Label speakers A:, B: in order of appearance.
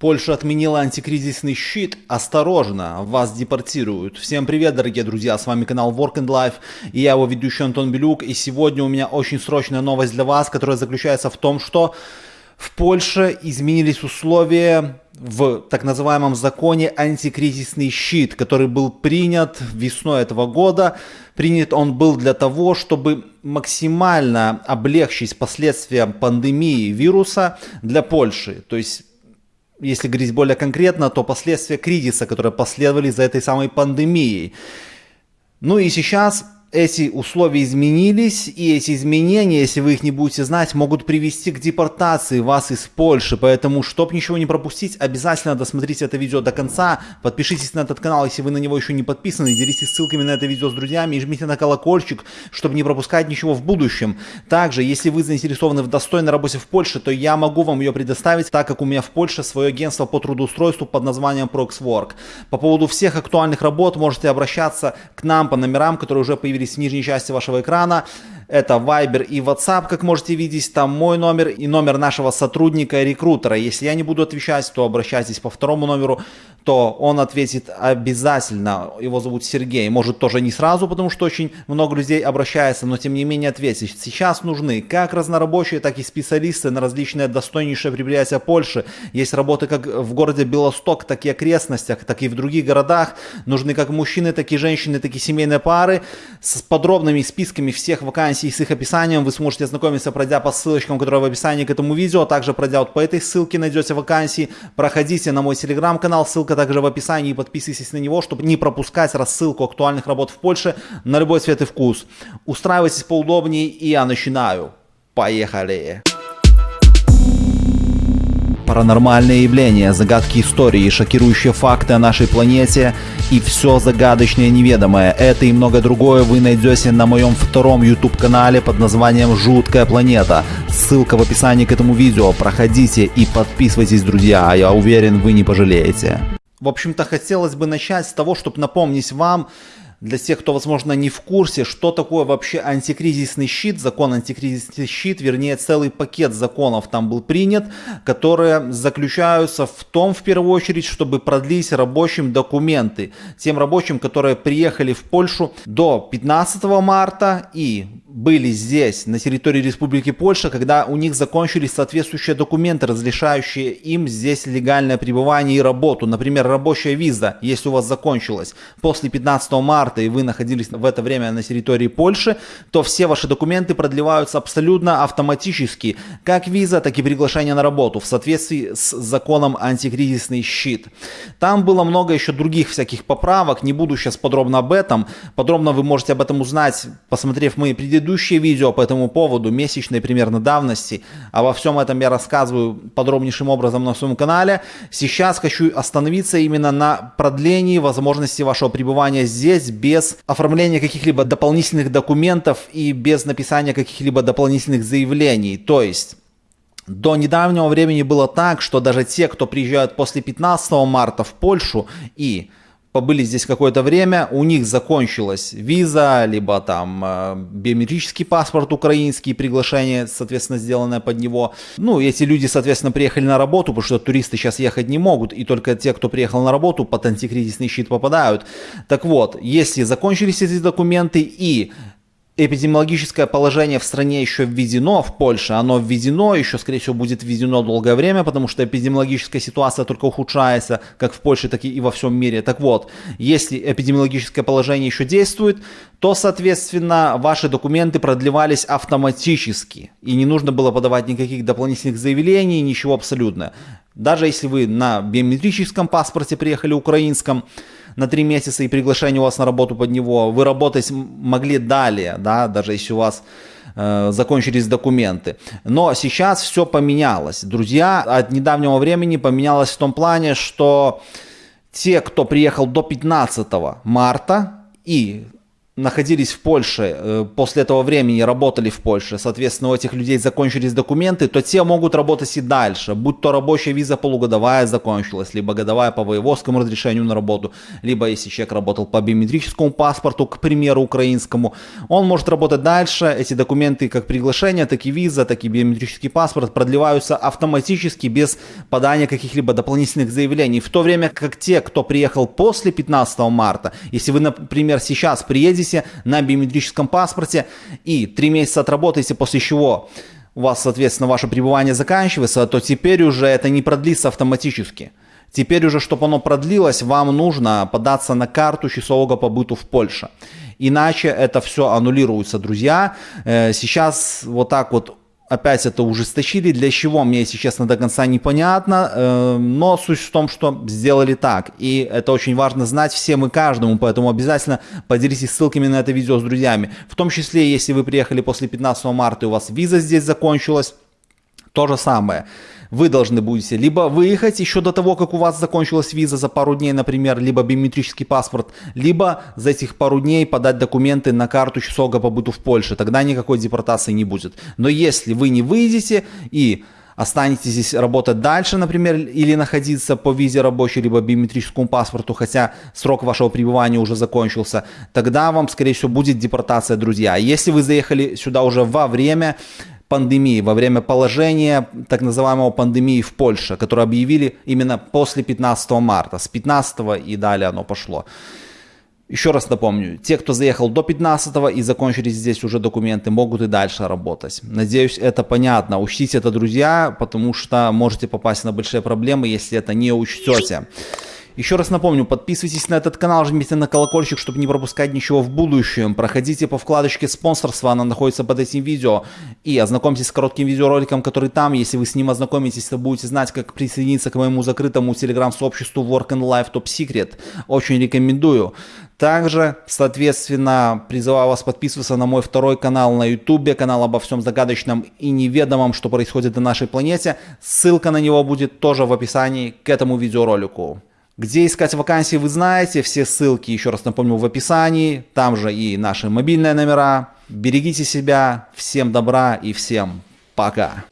A: Польша отменила антикризисный щит. Осторожно, вас депортируют. Всем привет, дорогие друзья, с вами канал Work and Life и я его ведущий Антон Белюк. И сегодня у меня очень срочная новость для вас, которая заключается в том, что в Польше изменились условия в так называемом законе антикризисный щит, который был принят весной этого года. Принят он был для того, чтобы максимально облегчить последствия пандемии вируса для Польши. То есть если говорить более конкретно, то последствия кризиса, которые последовали за этой самой пандемией. Ну и сейчас эти условия изменились, и эти изменения, если вы их не будете знать, могут привести к депортации вас из Польши. Поэтому, чтобы ничего не пропустить, обязательно досмотрите это видео до конца. Подпишитесь на этот канал, если вы на него еще не подписаны. Делитесь ссылками на это видео с друзьями и жмите на колокольчик, чтобы не пропускать ничего в будущем. Также, если вы заинтересованы в достойной работе в Польше, то я могу вам ее предоставить, так как у меня в Польше свое агентство по трудоустройству под названием Proxwork. По поводу всех актуальных работ можете обращаться к нам по номерам, которые уже появились появились в нижней части вашего экрана. Это Viber и WhatsApp, как можете видеть. Там мой номер и номер нашего сотрудника рекрутера. Если я не буду отвечать, то обращайтесь по второму номеру, то он ответит обязательно. Его зовут Сергей. Может тоже не сразу, потому что очень много людей обращается, но тем не менее ответит. Сейчас нужны как разнорабочие, так и специалисты на различные достойнейшие предприятия Польши. Есть работы как в городе Белосток, так и окрестностях, так и в других городах. Нужны как мужчины, так и женщины, так и семейные пары с подробными списками всех вакансий с их описанием вы сможете ознакомиться, пройдя по ссылочкам, которые в описании к этому видео. Также пройдя вот по этой ссылке найдете вакансии. Проходите на мой телеграм-канал, ссылка также в описании. Подписывайтесь на него, чтобы не пропускать рассылку актуальных работ в Польше на любой цвет и вкус. Устраивайтесь поудобнее и я начинаю. Поехали! Паранормальные явления, загадки истории, шокирующие факты о нашей планете и все загадочное неведомое. Это и многое другое вы найдете на моем втором YouTube канале под названием «Жуткая планета». Ссылка в описании к этому видео. Проходите и подписывайтесь, друзья. Я уверен, вы не пожалеете. В общем-то, хотелось бы начать с того, чтобы напомнить вам, для тех, кто, возможно, не в курсе, что такое вообще антикризисный щит, закон антикризисный щит, вернее, целый пакет законов там был принят, которые заключаются в том, в первую очередь, чтобы продлить рабочим документы, тем рабочим, которые приехали в Польшу до 15 марта и были здесь, на территории Республики Польша, когда у них закончились соответствующие документы, разрешающие им здесь легальное пребывание и работу. Например, рабочая виза, если у вас закончилась после 15 марта и вы находились в это время на территории Польши, то все ваши документы продлеваются абсолютно автоматически. Как виза, так и приглашение на работу в соответствии с законом антикризисный щит. Там было много еще других всяких поправок, не буду сейчас подробно об этом. Подробно вы можете об этом узнать, посмотрев мои предыдущие предыдущее видео по этому поводу, месячной примерно давности, обо всем этом я рассказываю подробнейшим образом на своем канале. Сейчас хочу остановиться именно на продлении возможности вашего пребывания здесь без оформления каких-либо дополнительных документов и без написания каких-либо дополнительных заявлений. То есть... До недавнего времени было так, что даже те, кто приезжают после 15 марта в Польшу и побыли здесь какое-то время, у них закончилась виза, либо там э, биометрический паспорт украинский, приглашение, соответственно, сделанное под него. Ну, эти люди, соответственно, приехали на работу, потому что туристы сейчас ехать не могут, и только те, кто приехал на работу, под антикризисный щит попадают. Так вот, если закончились эти документы и эпидемиологическое положение в стране еще введено, в Польше, оно введено, еще, скорее всего, будет введено долгое время, потому что эпидемиологическая ситуация только ухудшается, как в Польше, так и во всем мире. Так вот, если эпидемиологическое положение еще действует, то, соответственно, ваши документы продлевались автоматически, и не нужно было подавать никаких дополнительных заявлений, ничего абсолютно. Даже если вы на биометрическом паспорте приехали украинском, на три месяца и приглашение у вас на работу под него, вы работать могли далее, да, даже если у вас э, закончились документы. Но сейчас все поменялось. Друзья, от недавнего времени поменялось в том плане, что те, кто приехал до 15 марта и находились в Польше, э, после этого времени работали в Польше, соответственно, у этих людей закончились документы, то те могут работать и дальше, будь то рабочая виза полугодовая закончилась, либо годовая по воеводскому разрешению на работу, либо если человек работал по биометрическому паспорту, к примеру, украинскому, он может работать дальше, эти документы, как приглашение, так и виза, так и биометрический паспорт продлеваются автоматически без подания каких-либо дополнительных заявлений, в то время как те, кто приехал после 15 марта, если вы, например, сейчас приедете подписи на биометрическом паспорте и три месяца отработаете, после чего у вас, соответственно, ваше пребывание заканчивается, то теперь уже это не продлится автоматически. Теперь уже, чтобы оно продлилось, вам нужно податься на карту часового побыту в Польше. Иначе это все аннулируется, друзья. Э, сейчас вот так вот опять это ужесточили. Для чего, мне, если честно, до конца непонятно. Э, но суть в том, что сделали так. И это очень важно знать всем и каждому. Поэтому обязательно поделитесь ссылками на это видео с друзьями. В том числе, если вы приехали после 15 марта и у вас виза здесь закончилась, то же самое вы должны будете либо выехать еще до того, как у вас закончилась виза за пару дней, например, либо биометрический паспорт, либо за этих пару дней подать документы на карту часового побыту в Польше. Тогда никакой депортации не будет. Но если вы не выйдете и останетесь здесь работать дальше, например, или находиться по визе рабочей, либо биометрическому паспорту, хотя срок вашего пребывания уже закончился, тогда вам, скорее всего, будет депортация, друзья. Если вы заехали сюда уже во время пандемии, во время положения так называемого пандемии в Польше, которую объявили именно после 15 марта. С 15 и далее оно пошло. Еще раз напомню, те, кто заехал до 15 и закончили здесь уже документы, могут и дальше работать. Надеюсь, это понятно. Учтите это, друзья, потому что можете попасть на большие проблемы, если это не учтете. Еще раз напомню, подписывайтесь на этот канал, жмите на колокольчик, чтобы не пропускать ничего в будущем. Проходите по вкладочке спонсорства, она находится под этим видео. И ознакомьтесь с коротким видеороликом, который там. Если вы с ним ознакомитесь, то будете знать, как присоединиться к моему закрытому телеграм-сообществу Work and Life Top Secret. Очень рекомендую. Также, соответственно, призываю вас подписываться на мой второй канал на YouTube, канал обо всем загадочном и неведомом, что происходит на нашей планете. Ссылка на него будет тоже в описании к этому видеоролику. Где искать вакансии, вы знаете, все ссылки, еще раз напомню, в описании, там же и наши мобильные номера. Берегите себя, всем добра и всем пока.